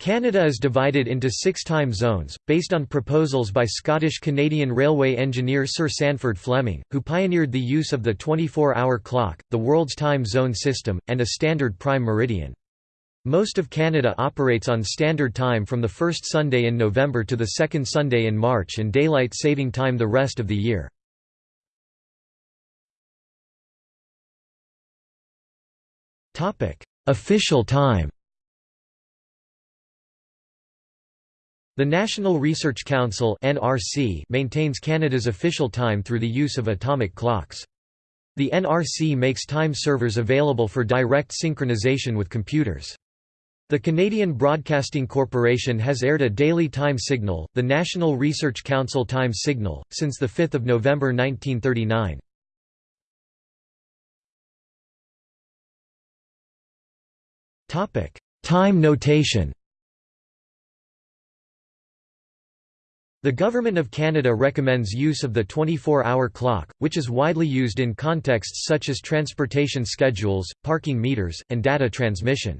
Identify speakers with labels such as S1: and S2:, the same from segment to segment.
S1: Canada is divided into six time zones, based on proposals by Scottish-Canadian railway engineer Sir Sandford Fleming, who pioneered the use of the 24-hour clock, the world's time zone system, and a standard prime meridian. Most of Canada operates on Standard Time from the first Sunday in November to the second Sunday in March and Daylight Saving Time the rest of the year. Official time The National Research Council (NRC) maintains Canada's official time through the use of atomic clocks. The NRC makes time servers available for direct synchronization with computers. The Canadian Broadcasting Corporation has aired a daily time signal, the National Research Council Time Signal, since 5 November 1939. Topic: Time notation. The Government of Canada recommends use of the 24-hour clock, which is widely used in contexts such as transportation schedules, parking meters, and data transmission.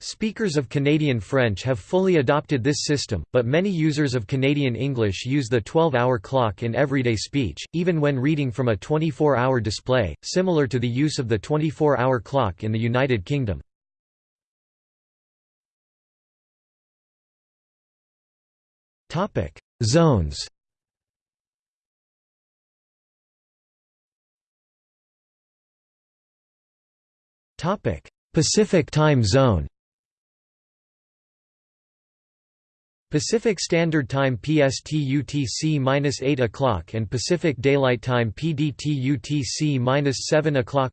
S1: Speakers of Canadian French have fully adopted this system, but many users of Canadian English use the 12-hour clock in everyday speech, even when reading from a 24-hour display, similar to the use of the 24-hour clock in the United Kingdom. Topic: Zones. Pacific Time Zone. Pacific Standard Time PST UTC-8 o'clock and Pacific Daylight Time PDT UTC-7 o'clock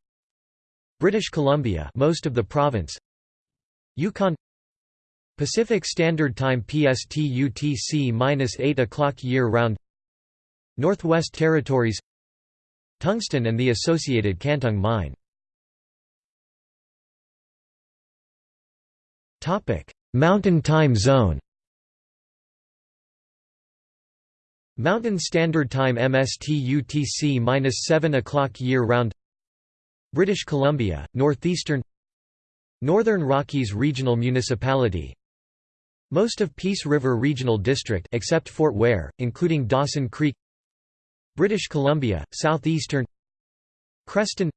S1: British Columbia most of the province Yukon Pacific Standard Time PST UTC-8 o'clock year-round. Northwest Territories. Tungsten and the associated Cantung mine. Mountain Time Zone. Mountain Standard Time MST UTC-7 o'clock year-round. British Columbia, Northeastern. Northern Rockies Regional Municipality most of Peace River Regional District except Fort Ware, including Dawson Creek British Columbia, Southeastern Creston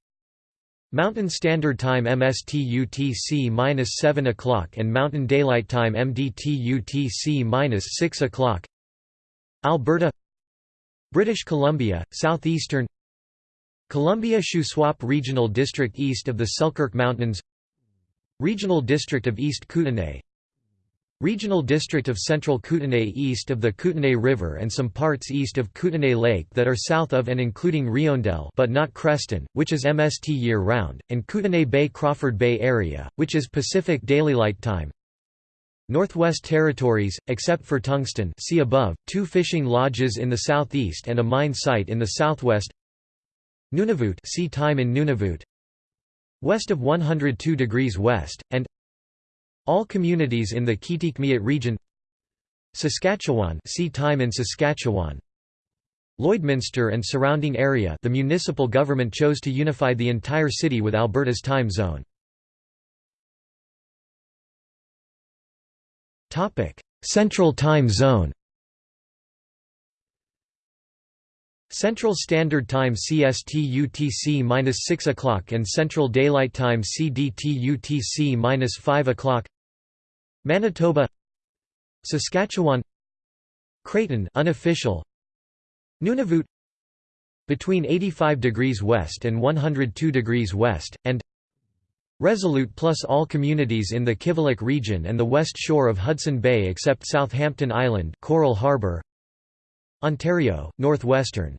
S1: Mountain Standard Time MST UTC-7 o'clock and Mountain Daylight Time MDT UTC-6 o'clock. Alberta British Columbia, Southeastern Columbia Shuswap Regional District east of the Selkirk Mountains Regional District of East Kootenay Regional District of Central Kootenay east of the Kootenay River and some parts east of Kootenay Lake that are south of and including Riondel but not Creston, which is MST year-round, and Kootenay Bay Crawford Bay area, which is Pacific Daylight Time. Northwest Territories, except for Tungsten see above, two fishing lodges in the southeast and a mine site in the southwest Nunavut see time in Nunavut West of 102 degrees west, and all communities in the Kitikmeot region. Saskatchewan see time in Saskatchewan. Lloydminster and surrounding area the municipal government chose to unify the entire city with Alberta's time zone. Central time zone. Central Standard Time CST UTC 6 o'clock and Central Daylight Time CDT UTC 5 o'clock Manitoba Saskatchewan Creighton unofficial Nunavut between 85 degrees west and 102 degrees west and Resolute plus all communities in the Kivalliq region and the west shore of Hudson Bay except Southampton Island Coral Harbour Ontario northwestern.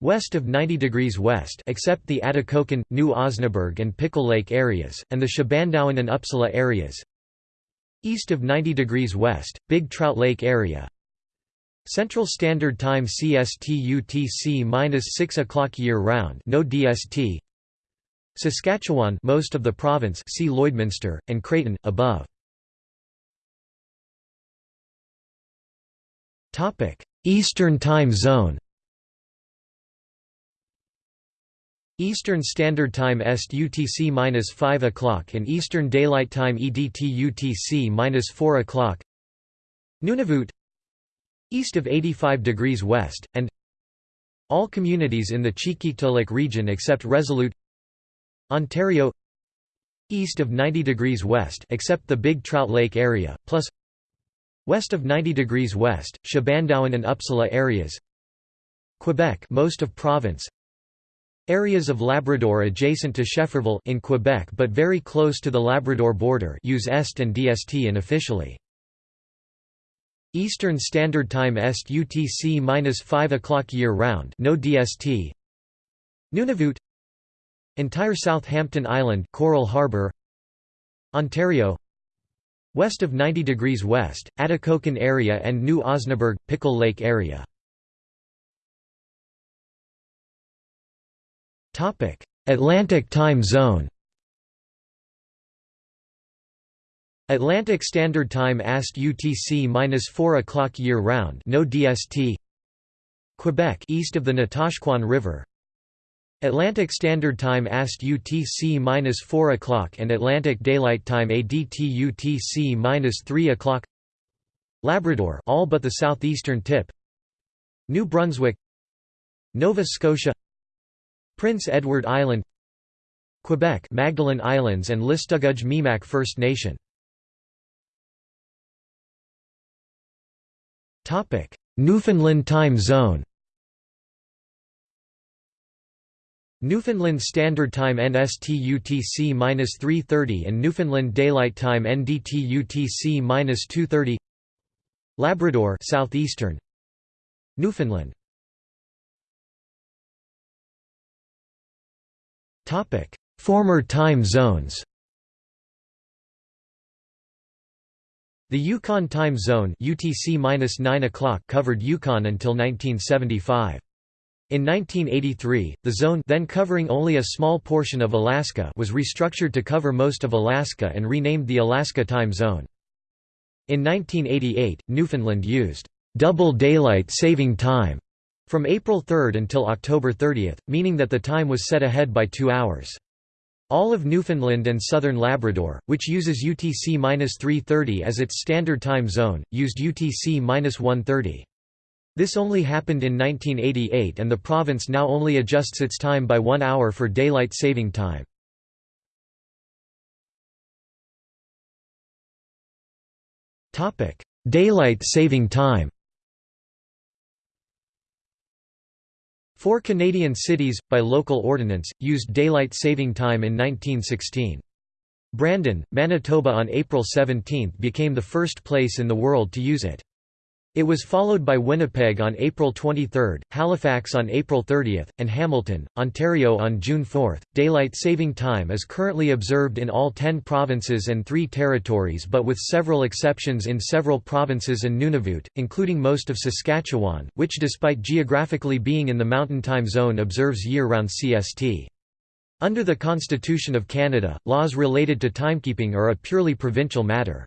S1: West of 90 degrees west except the Atikokan, New Osnaburgh and Pickle Lake areas, and the Shebandowan and Upsala areas East of 90 degrees west, Big Trout Lake area. Central Standard Time CST UTC 6 o'clock year round. No DST. Saskatchewan, most of the province. See Lloydminster and Creighton above. Eastern Time Zone. Eastern Standard Time Est UTC-5 o'clock and Eastern Daylight Time EDT UTC-4 o'clock. Nunavut East of 85 degrees west, and All communities in the Qikiqtaaluk region except Resolute Ontario East of 90 degrees west except the Big Trout Lake area, plus West of 90 degrees west, Shebandowan and Upsala areas Quebec most of province Areas of Labrador adjacent to Schefferville in Quebec but very close to the Labrador border use EST and DST unofficially. Eastern Standard Time Est UTC-5 o'clock year-round no DST. Nunavut. Entire Southampton Island Coral Harbour Ontario. West of 90 degrees west, Atikokan area and New Osnaburgh, Pickle Lake area Atlantic time zone. Atlantic Standard Time AST UTC-4 o'clock year-round no DST Quebec east of the Natashquan River. Atlantic Standard Time AST UTC-4 o'clock and Atlantic Daylight Time ADT UTC-3 o'clock. Labrador all but the southeastern tip. New Brunswick. Nova Scotia Prince Edward Island Quebec Magdalen Islands and Listuguj Mi'gmaq First Nation. Newfoundland time zone. Newfoundland Standard Time NST-UTC-330 and Newfoundland Daylight Time NDT-UTC-230 Labrador southeastern. Newfoundland Former time zones The Yukon Time Zone UTC covered Yukon until 1975. In 1983, the zone then covering only a small portion of Alaska was restructured to cover most of Alaska and renamed the Alaska Time Zone. In 1988, Newfoundland used double daylight saving time from April 3 until October 30, meaning that the time was set ahead by two hours. All of Newfoundland and southern Labrador, which uses UTC-330 as its standard time zone, used UTC-130. This only happened in 1988 and the province now only adjusts its time by one hour for daylight saving time. Daylight saving time Four Canadian cities, by local ordinance, used daylight saving time in 1916. Brandon, Manitoba on April 17 became the first place in the world to use it. It was followed by Winnipeg on April 23, Halifax on April 30, and Hamilton, Ontario on June 4. Daylight saving time is currently observed in all 10 provinces and 3 territories but with several exceptions in several provinces and Nunavut, including most of Saskatchewan, which despite geographically being in the Mountain Time Zone observes year-round CST. Under the Constitution of Canada, laws related to timekeeping are a purely provincial matter.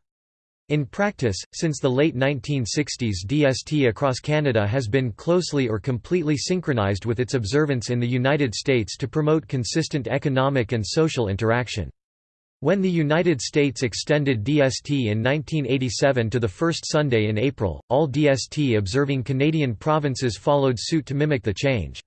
S1: In practice, since the late 1960s DST across Canada has been closely or completely synchronized with its observance in the United States to promote consistent economic and social interaction. When the United States extended DST in 1987 to the first Sunday in April, all DST observing Canadian provinces followed suit to mimic the change.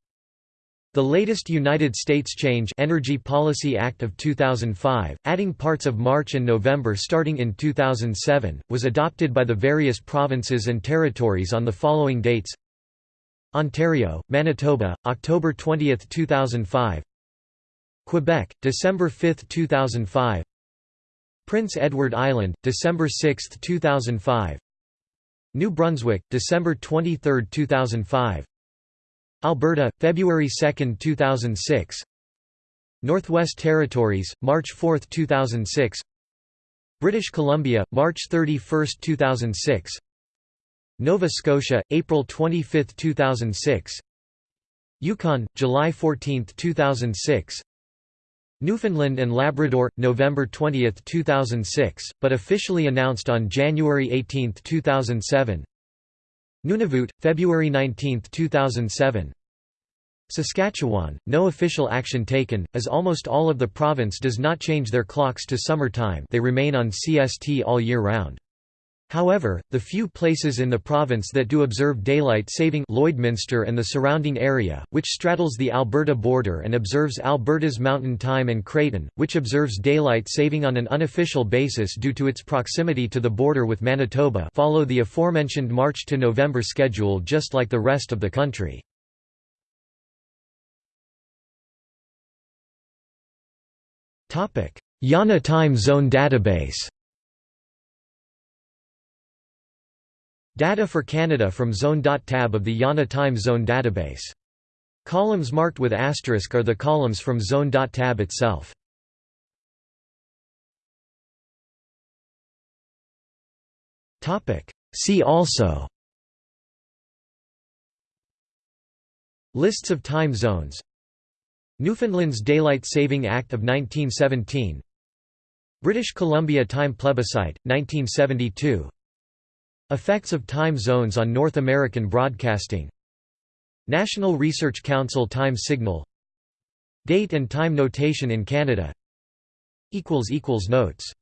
S1: The latest United States Change Energy Policy Act of 2005, adding parts of March and November starting in 2007, was adopted by the various provinces and territories on the following dates. Ontario, Manitoba, October 20, 2005 Quebec, December 5, 2005 Prince Edward Island, December 6, 2005 New Brunswick, December 23, 2005 Alberta, February 2, 2006 Northwest Territories, March 4, 2006 British Columbia, March 31, 2006 Nova Scotia, April 25, 2006 Yukon, July 14, 2006 Newfoundland and Labrador, November 20, 2006, but officially announced on January 18, 2007 Nunavut, February 19, 2007 Saskatchewan, no official action taken, as almost all of the province does not change their clocks to summer time they remain on CST all year round. However, the few places in the province that do observe daylight saving Lloydminster and the surrounding area, which straddles the Alberta border and observes Alberta's Mountain Time and Creighton, which observes daylight saving on an unofficial basis due to its proximity to the border with Manitoba follow the aforementioned March to November schedule just like the rest of the country. IANA Time Zone Database Data for Canada from Zone.tab of the IANA Time Zone database. Columns marked with asterisk are the columns from Zone.tab itself. See also. Lists of time zones. Newfoundland's Daylight Saving Act of 1917 British Columbia Time Plebiscite, 1972 Effects of time zones on North American broadcasting. National Research Council Time Signal. Date and time notation in Canada. Notes